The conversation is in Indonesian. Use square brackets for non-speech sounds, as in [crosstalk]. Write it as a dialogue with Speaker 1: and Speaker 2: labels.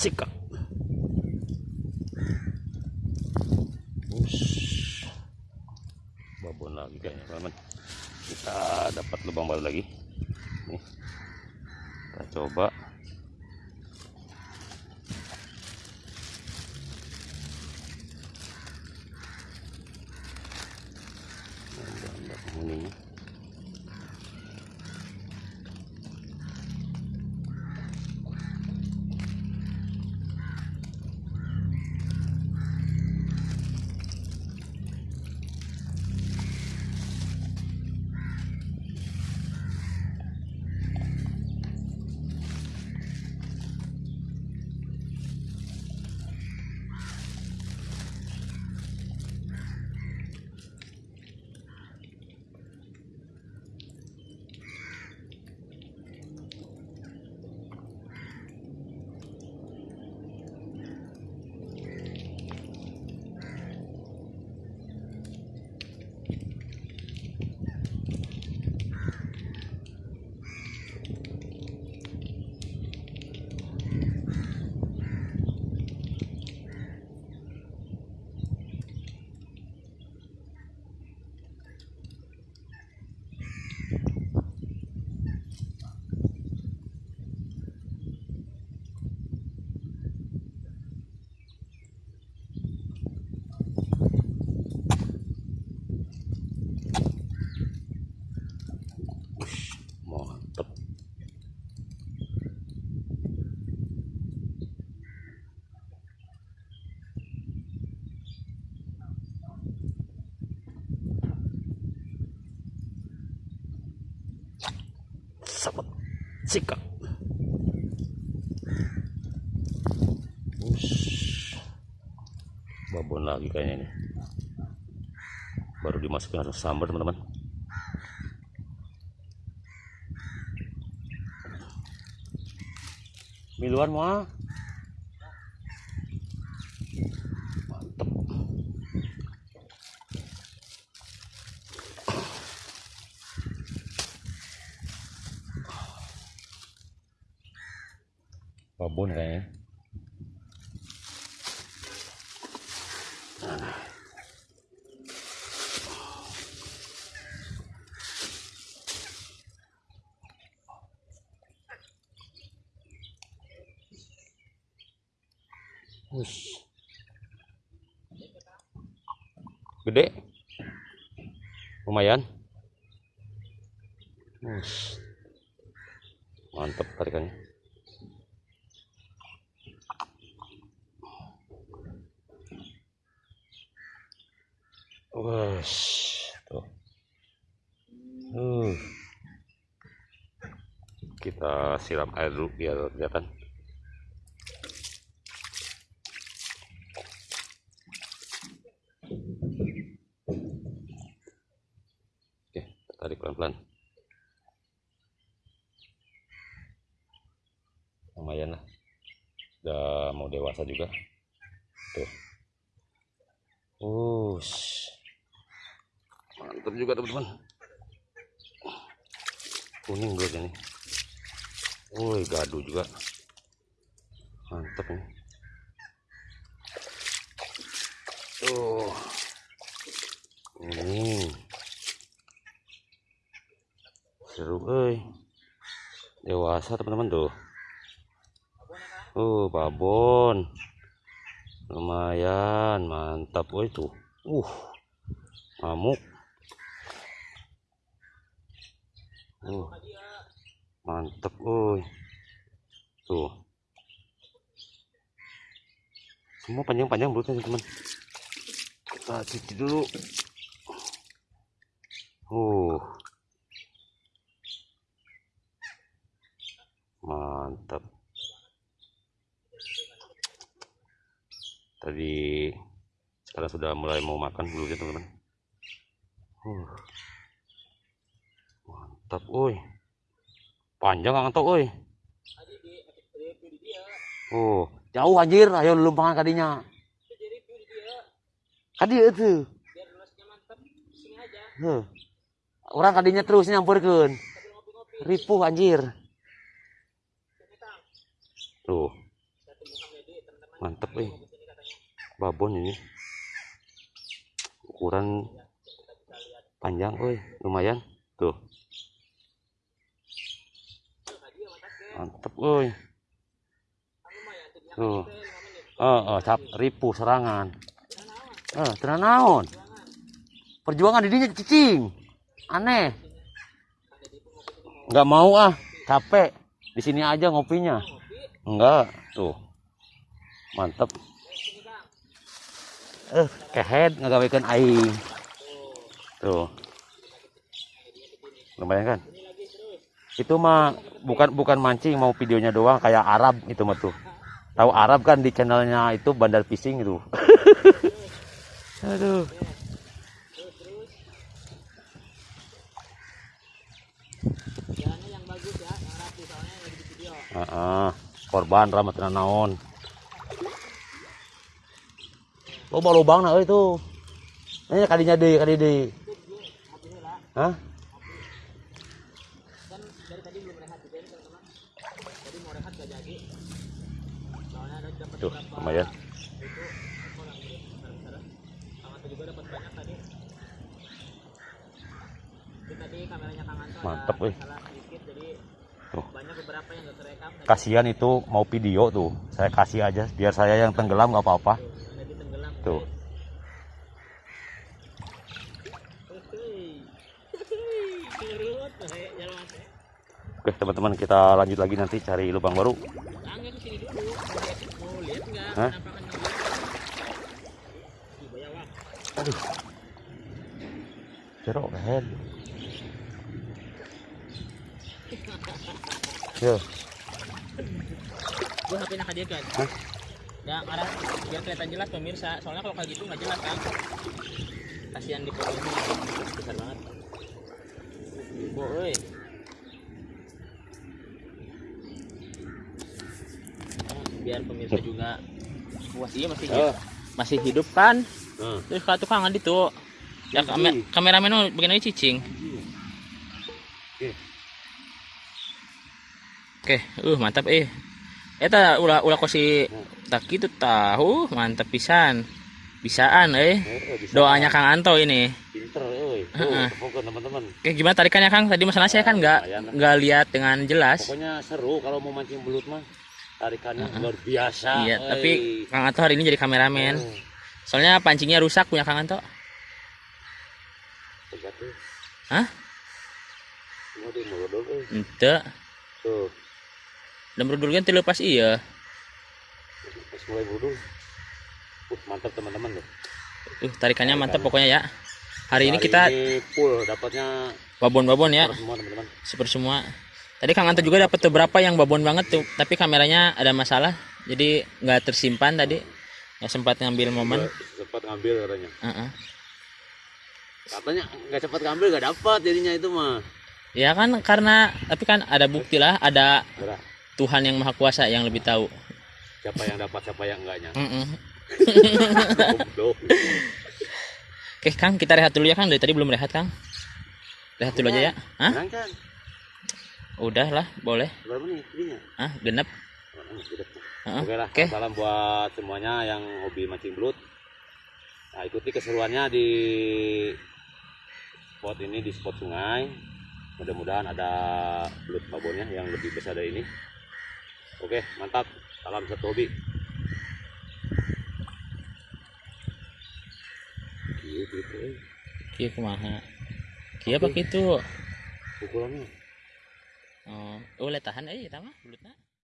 Speaker 1: sikap. Ush. babon lagi kayaknya teman kita dapat lubang baru lagi. Nih. Kita coba Ada- ada penghuninya. Ush, mantap sahabat sikap. Babon lagi kayaknya nih baru dimasukin harus sambar teman-teman. Miluan mah babon kayaknya Wush. Gede. Lumayan. Wush. Mantap tarikannya. Wush. Tuh. Uh. Kita siram air dulu biar kelihatan. Oke, tarik pelan-pelan. Lumayan lah. Udah mau dewasa juga. Tuh. Ush. Mantap juga teman-teman. Kuning gue ini. Woi, gaduh juga. Mantap nih. Tuh. Ini seru euy dewasa teman-teman tuh uh babon lumayan mantap woi tuh uh ngamuk uh mantap woi tuh. Semua panjang-panjang belutnya teman. Kita cuci dulu. Uh. Mantap tadi sekarang sudah mulai mau makan dulu ya teman-teman. Uh. Mantap oi panjang tuh oi oh jauh anjir. Ayo lu makan kadinya. Kadi itu Huh. orang kadinya terus nyampurkan ripuh anjir. Tuh. Mantep eh babon ini. Ukuran panjang oi lumayan. Tuh mantep oi tuh. Oh cap ripu serangan. Eh tenang naon? Perjuangan didinya cicing. Aneh. Nggak mau ah capek. Di sini aja ngopinya. Enggak tuh. Mantep. Eh kehead ngagawekan aing. Tuh. Lumayan kan itu mah bukan bukan mancing mau videonya doang kayak Arab itu mah tuh. Tahu Arab kan di channelnya itu bandar fishing itu [laughs] aduh.
Speaker 2: Di video.
Speaker 1: Heeh, korban ramat naon. Loba lubang nah itu ini kadinya deh kadi deh hah
Speaker 2: Kan dari tadi belum rehat juga nih teman-teman. Jadi mau rehat gak jadi. Soalnya ada dapat
Speaker 1: tuh
Speaker 2: berapa
Speaker 1: lumayan
Speaker 2: itu orang besar-besar. Kang Anto juga dapat banyak tadi. Itu tadi kameranya Kang Anto
Speaker 1: Mantep,
Speaker 2: jadi
Speaker 1: Tuh. kasihan itu mau video tuh saya kasih aja biar saya yang tenggelam nggak apa-apa. Tuh. Oke teman-teman kita lanjut lagi nanti cari lubang baru
Speaker 2: Angga ke sini dulu. Mau lihat, mau lihat nggak
Speaker 1: Hah? aduh jeruk head yo
Speaker 2: Gua HP nak dia kan.
Speaker 1: Hah?
Speaker 2: Ya, arah biar kelihatan jelas pemirsa. Soalnya kalau kayak gitu nggak jelas kan. Kasihan di foto ini besar banget. Boy. Biar pemirsa juga iya masih hidup, masih hidup kan.
Speaker 1: Nah,
Speaker 2: Terus kalau tukang adi tuh. Ya kame kameramen mah begini cicing.
Speaker 1: Oke.
Speaker 2: Oke, uh mantap eh. Eta ulah ulah kosi tak gitu tahu, mantap pisan. Bisaan eh. Doanya Kang Anto ini.
Speaker 1: pinter
Speaker 2: Heeh.
Speaker 1: tuh pokoknya teman-teman
Speaker 2: Oke, gimana tarikannya Kang? Tadi masalah saya kan nggak nggak lihat dengan jelas.
Speaker 1: pokoknya seru kalau mau mancing belut mah tarikannya luar biasa
Speaker 2: Iya,
Speaker 1: euy.
Speaker 2: tapi Kang Anto hari ini jadi kameramen.
Speaker 1: Oh,
Speaker 2: Soalnya pancingnya rusak punya Kang Anto. Hah? Ente.
Speaker 1: tuh
Speaker 2: Dan berdua kan lepas iya.
Speaker 1: pas mulai budul uh, mantap teman-teman tuh
Speaker 2: Uh, tarikannya mantap pokoknya ya. Hari ini kita
Speaker 1: ini full dapatnya
Speaker 2: babon-babon ya.
Speaker 1: semua teman-teman
Speaker 2: super semua tadi Kang Anto juga dapat beberapa yang babon banget tuh tapi kameranya ada masalah jadi nggak tersimpan tadi nggak sempat ngambil momen.
Speaker 1: Nggak cepat ngambil katanya.
Speaker 2: Heeh.
Speaker 1: katanya nggak cepat ngambil nggak dapat jadinya itu mah.
Speaker 2: Ya kan karena tapi kan ada bukti lah ada
Speaker 1: Berah,
Speaker 2: Tuhan yang maha kuasa yang lebih tahu.
Speaker 1: Siapa yang dapat siapa yang enggaknya [laughs]
Speaker 2: Mm-mm.
Speaker 1: Goblok.
Speaker 2: oke Kang kita rehat dulu ya Kang. Dari tadi belum rehat Kang. Rehat dulu aja ya. Hah?
Speaker 1: Kan
Speaker 2: udah lah boleh
Speaker 1: berapa jadinya
Speaker 2: ah genep.
Speaker 1: Oke lah,
Speaker 2: Oke.
Speaker 1: salam buat semuanya yang hobi mancing belut. Nah, ikuti keseruannya di spot ini di spot sungai. Mudah-mudahan ada belut babonnya yang lebih besar dari ini. Oke, mantap. Salam satu hobi. Gitu. eh.
Speaker 2: kia kumaha kia apa gitu
Speaker 1: Pukulannya.
Speaker 2: Oh. Boleh tahan aja ya tama belutna